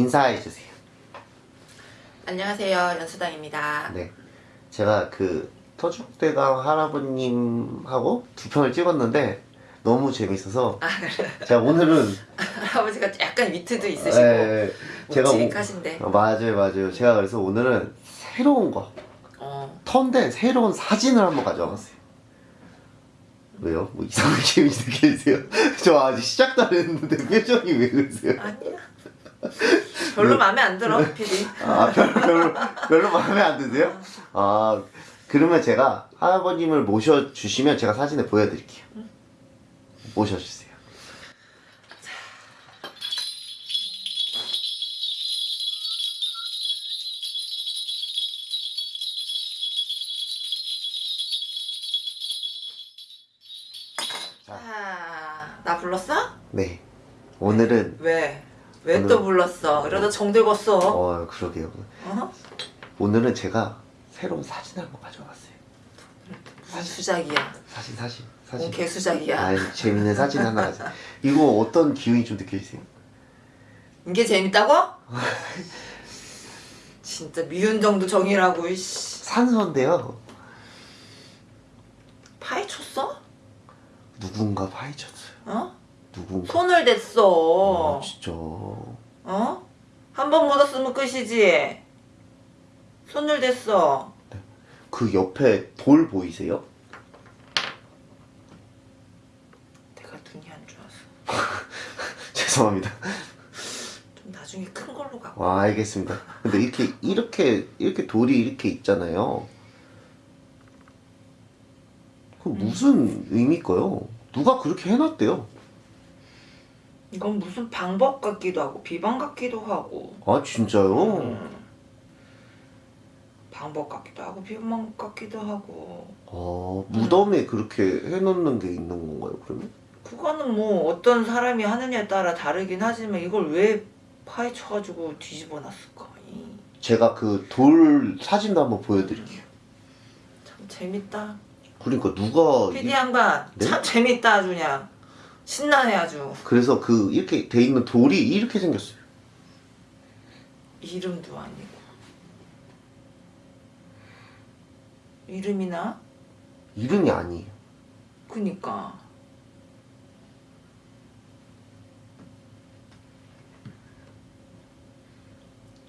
인사해 주세요. 안녕하세요 연수당입니다 네. 제가 그 터줏대감 할아버님하고 두 편을 찍었는데 너무 재밌어서 아 그래 제가 오늘은 할아버지가 약간 위트도 있으시고 예, 제가 오- 묵직하신데 어, 맞아요 맞아요 제가 그래서 오늘은 새로운 거 어, 턴데 새로운 사진을 한번 가져와봤어요 왜요? 뭐 이상한 기분이 느끼세요? 저 아직 시작도 안 했는데 표정이 왜 그러세요? 아니야 별로 마음에 안 들어 PD 아 별로 별로 별로 마음에 안 드세요? 아 그러면 제가 할아버님을 모셔 주시면 제가 사진을 보여드릴게요. 모셔주세요. 자나 불렀어? 네 오늘은 왜? 왜 또 불렀어? 이러다 정들었어 어 그러게요. 어? 오늘은 제가 새로운 사진을 한번 가져왔어요. 무슨 수작이야 사진 사진 뭔 사진. 개수작이야 아 재밌는 사진 하나 가져. 이거 어떤 기운이 좀 느껴지세요? 이게 재밌다고? 진짜 미운 정도 정이라고 이씨 산소인데요. 파헤쳤어? 누군가 파헤쳤어요. 어? 누군가. 손을 댔어 아, 진짜. 어? 한 번 묻었으면 끝이지. 손을 댔어. 그 옆에 돌 보이세요? 내가 눈이 안 좋아서. 죄송합니다. 좀 나중에 큰 걸로 가. 와 알겠습니다. 근데 이렇게 이렇게 이렇게 돌이 이렇게 있잖아요. 그 무슨 의미일까요? 누가 그렇게 해놨대요? 이건 무슨 방법 같기도 하고 비방 같기도 하고. 아 진짜요? 음. 방법 같기도 하고 비방 같기도 하고. 아 무덤에 그렇게 해놓는 게 있는 건가요? 그러면? 그거는 뭐 어떤 사람이 하느냐에 따라 다르긴 하지만 이걸 왜 파헤쳐가지고 뒤집어 놨을까? 이, 제가 그 돌 사진도 한번 보여드릴게요. 참 재밌다. 그러니까 누가 PD 이- 양반 네? 참 재밌다 그냥 신나네 아주. 그래서 그 이렇게 돼 있는 돌이 이렇게 생겼어요. 이름도 아니고 이름이나 이름이 아니에요. 그니까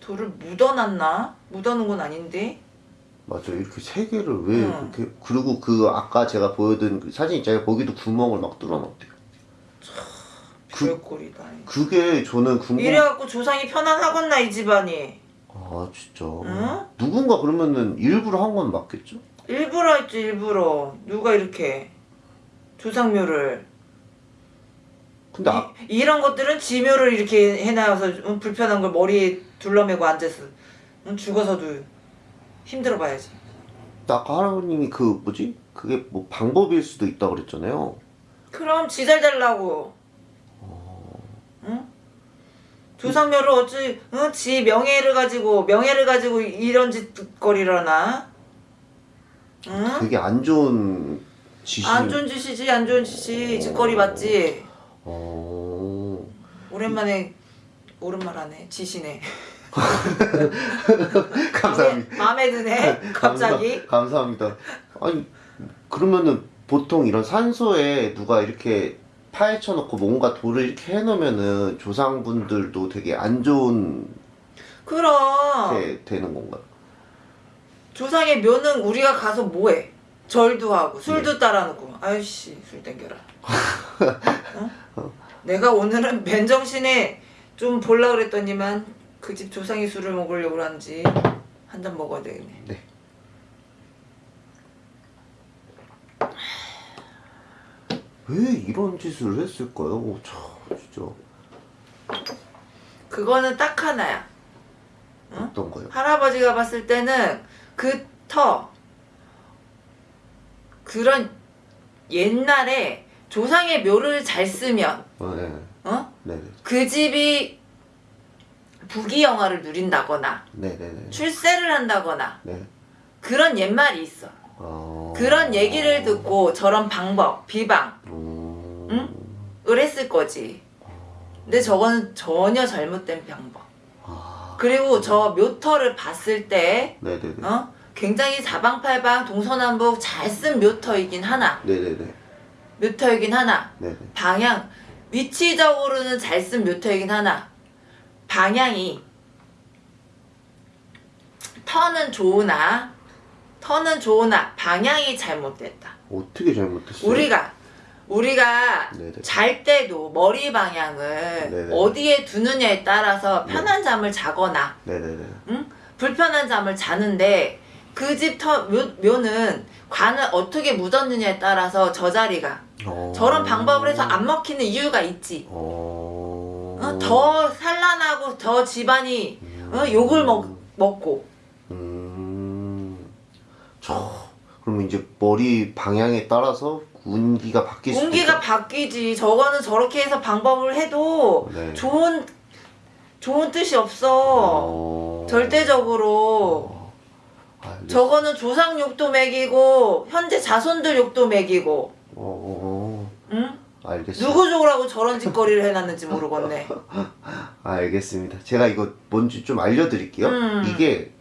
돌을 묻어놨나? 묻어놓은 건 아닌데 맞아요. 이렇게 세 개를 왜 응. 그렇게 그리고 그 아까 제가 보여드린 그 사진 있잖아요. 거기도 구멍을 막 뚫어놨대요. 그- 별꼴이다 그게 저는 궁금. 이래갖고 조상이 편안하겠나 이 집안이 아 진짜. 응? 누군가 그러면은 일부러 한 건 맞겠죠? 일부러 했지 일부러 누가 이렇게 조상묘를 근데 아, 이, 이런 것들은 지묘를 이렇게 해놔서 응, 불편한 걸 머리에 둘러매고 앉아서 응, 죽어서도 힘들어 봐야지. 아까 할아버님이 그 뭐지? 그게 뭐 방법일 수도 있다 그랬잖아요. 그럼 지잘 달라고. 응? 조상묘를 어찌 응? 지 명예를 가지고 명예를 가지고 이런 짓거리라나? 응? 되게 안 좋은 짓이. 안 좋은 짓이지 안 좋은 짓이 짓거리 맞지. 어. 오랜만에 오랜말 하네 지시네. 감사합니다. 마음에 드네 갑자기. 감사, 감사합니다. 아니 그러면은 보통 이런 산소에 누가 이렇게 파헤쳐 놓고 뭔가 돌을 이렇게 해 놓으면은 조상분들도 되게 안 좋은 그럼 게 되는 건가요? 조상의 묘는 우리가 가서 뭐해? 절도 하고 네. 술도 따라놓고 아이씨 술 땡겨라. 어? 내가 오늘은 맨정신에 좀 볼라 그랬더니만 그 집 조상이 술을 먹으려고 하는지 한 잔 먹어야 되겠네. 네. 왜 이런 짓을 했을까요? 오, 참 진짜 그거는 딱 하나야. 응? 어떤 거요? 할아버지가 봤을 때는 그 터 그런 옛날에 조상의 묘를 잘 쓰면 어, 네, 어? 네, 그 집이 부귀영화를 누린다거나 네, 네, 네, 출세를 한다거나 네. 그런 옛말이 있어. 어... 그런 얘기를 듣고 저런 방법, 비방을 음... 했을 거지. 근데 저거는 전혀 잘못된 방법. 그리고 저 묘터를 봤을 때 네네네. 어? 굉장히 사방팔방 동서남북 잘 쓴 묘터이긴 하나 네네네. 묘터이긴 하나 네네. 방향 위치적으로는 잘 쓴 묘터이긴 하나 방향이 턴은 좋으나 턴은 좋으나 방향이 잘못됐다. 어떻게 잘못했어요? 우리가 우리가 네네. 잘 때도 머리 방향을 네네. 어디에 두느냐에 따라서 편한 잠을 자거나. 응? 불편한 잠을 자는데 그 집 묘는 관을 어떻게 묻었느냐에 따라서 저 자리가 어... 저런 방법을 해서 안 먹히는 이유가 있지. 어... 어, 더 산란하고 더 집안이 어, 욕을 먹, 먹고 음... 저... 그러면 이제 머리 방향에 따라서 운기가 바뀔 수도 운기가. 바뀌지. 저거는 저렇게 해서 방법을 해도 네. 좋은 좋은 뜻이 없어. 어... 절대적으로 어... 저거는 조상 욕도 먹이고 현재 자손들 욕도 먹이고 어... 어... 응? 알겠습니다. 누구 좋으라고 저런 짓거리를 해놨는지 모르겠네. 알겠습니다. 제가 이거 뭔지 좀 알려드릴게요. 음. 이게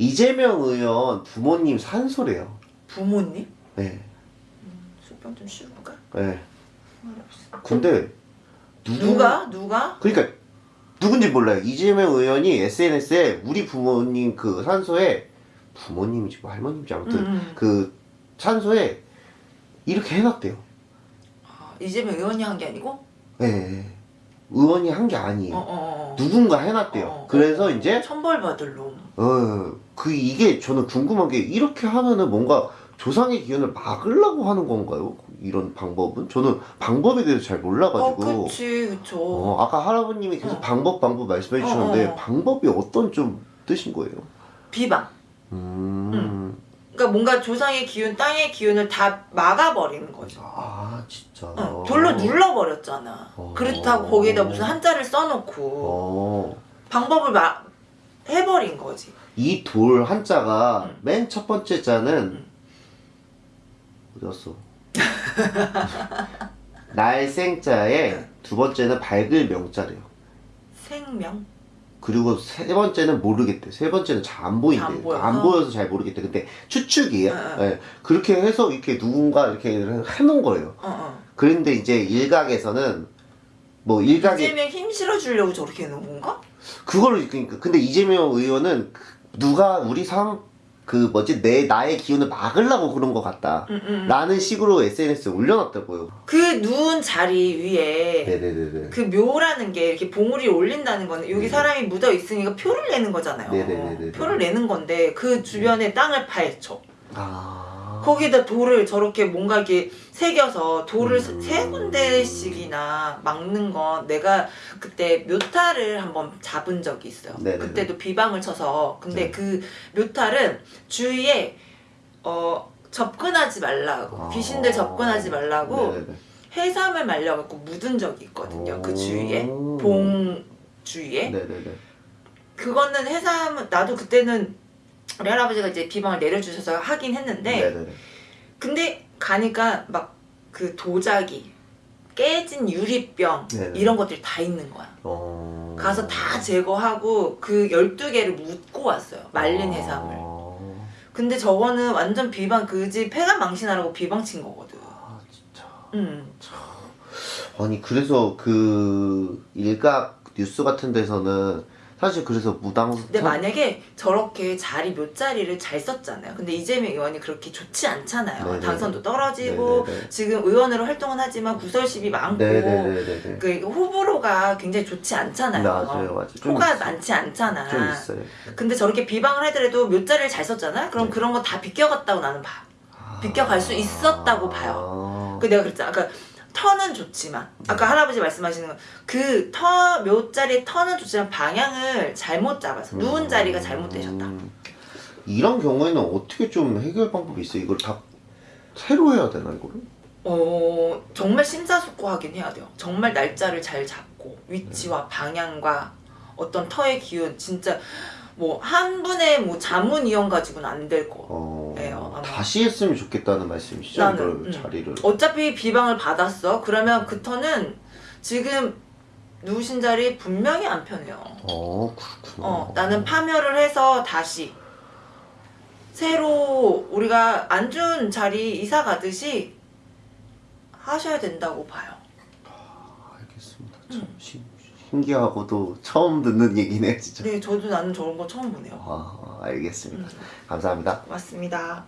이재명 의원 부모님 산소래요. 부모님? 네. 술병 좀 씌울까? 네. 근데 누구? 누가? 누가? 그러니까 누군지 몰라요. 이재명 의원이 SNS에 우리 부모님 그 산소에 부모님이지 뭐 할머님인지 아무튼 음, 음. 그 산소에 이렇게 해놨대요. 아, 이재명 의원이 한 게 아니고? 네. 의원이 한 게 아니에요. 어, 어, 어. 누군가 해놨대요. 어, 그래서 어. 이제 천벌 받을 놈. 어, 그 이게 저는 궁금한 게 이렇게 하면은 뭔가 조상의 기운을 막으려고 하는 건가요? 이런 방법은? 저는 방법에 대해서 잘 어, 몰라가지고. 그치, 그쵸. 어, 아까 할아버님이 계속 어. 방법 방법 말씀해 주셨는데 어, 어. 방법이 어떤 좀 뜻인 거예요? 비방. 음. 그러니까 뭔가 조상의 기운, 땅의 기운을 다 막아버리는 거죠. 아 진짜. 응, 돌로 눌러버렸잖아. 어. 그렇다고 거기에다 무슨 한자를 써놓고 어. 방법을 막 해버린 거지. 이 돌 한자가 응. 맨첫 번째 자는 응. 어디 갔어? 날 생자에 두 번째는 밝을 명자래요. 생명? 그리고 세 번째는 모르겠대. 세 번째는 잘 안 보인대. 안 보여. 안 보여서 잘 모르겠대. 근데 추측이에요. 응, 응. 예. 그렇게 해서 이렇게 누군가 이렇게 해놓은 거예요. 어, 어. 그런데 이제 일각에서는 뭐 일각이 이재명 힘 실어주려고 저렇게 해놓은 건가? 그거를 그러니까 근데 이재명 의원은 그 누가 우리 상 그 뭐지 내 나의 기운을 막으려고 그런 것 같다. 응, 응. 라는 식으로 SNS에 올려놨다고요. 그 누운 자리 위에 네네네네. 그 묘라는 게 이렇게 봉우리 올린다는 거는 여기 네. 사람이 묻어 있으니까 표를 내는 거잖아요. 네네네네네. 표를 내는 건데 그 주변에 땅을 파헤쳐. 아. 거기다 돌을 저렇게 뭔가 이렇게 새겨서 돌을 음. 세 군데씩이나 막는 건 내가 그때 묘타를 한번 잡은 적이 있어요. 네네네. 그때도 비방을 쳐서 근데 네. 그 묘타를 주위에 어 접근하지 말라고 아. 귀신들 접근하지 말라고 네네네. 해삼을 말려갖고 묻은 적이 있거든요. 그 오. 주위에 봉 주위에 네네네. 그거는 해삼 나도 그때는 우리 할아버지가 이제 비방을 내려주셔서 하긴 했는데 네네네. 근데 가니까 막 그 도자기 깨진 유리병 네네. 이런 것들이 다 있는 거야. 어. 가서 다 제거하고 그 12개를 묻고 왔어요. 말린 아. 해삼을. 근데 저거는 완전 비방 그 집 폐가 망신하라고 비방 친 거거든. 아 진짜. 응. 아니 그래서 그 일각 뉴스 같은 데서는 사실 그래서 무당 근데 만약에 저렇게 자리 몇 자리를 잘 썼잖아요. 근데 이재명 의원이 그렇게 좋지 않잖아요. 네네네. 당선도 떨어지고 네네네. 지금 의원으로 활동은 하지만 구설십이 많고 네네네네. 그 호불호가 굉장히 좋지 않잖아요. 맞아요, 맞아요. 좀 호가 있어요. 많지 않잖아. 좀 있어요. 근데 저렇게 비방을 하더라도 몇 자리를 잘 썼잖아? 그럼 네. 그런 거 다 비껴갔다고 나는 봐. 비껴갈 수 있었다고 봐요. 아. 그 내가 그랬잖아. 아까 터는 좋지만 아까 네. 할아버지 말씀하시는 거그터 몇 자리 터는 좋지만 방향을 잘못 잡아서 누운 자리가 잘못되셨다. 음. 이런 경우에는 어떻게 좀 해결 방법이 있어요? 이걸 다 새로 해야 되나 이거를? 어 정말 심사숙고하긴 해야 돼요. 정말 날짜를 잘 잡고 위치와 방향과 어떤 터의 기운 진짜 뭐 한 분의 뭐 자문 이용 가지고는 안 될 거. 어. 다시 했으면 좋겠다는 말씀이시죠? 나는, 음. 자리를. 어차피 비방을 받았어. 그러면 그 터는 지금 누우신 자리 분명히 안 편해요. 어 그렇구나. 어, 나는 파멸을 해서 다시 새로 우리가 안준 자리 이사 가듯이 하셔야 된다고 봐요. 알겠습니다. 참 신, 신기하고도 처음 듣는 얘기네 진짜. 네, 저도 나는 저런 거 처음 보네요. 아 알겠습니다. 음. 감사합니다. 고맙습니다.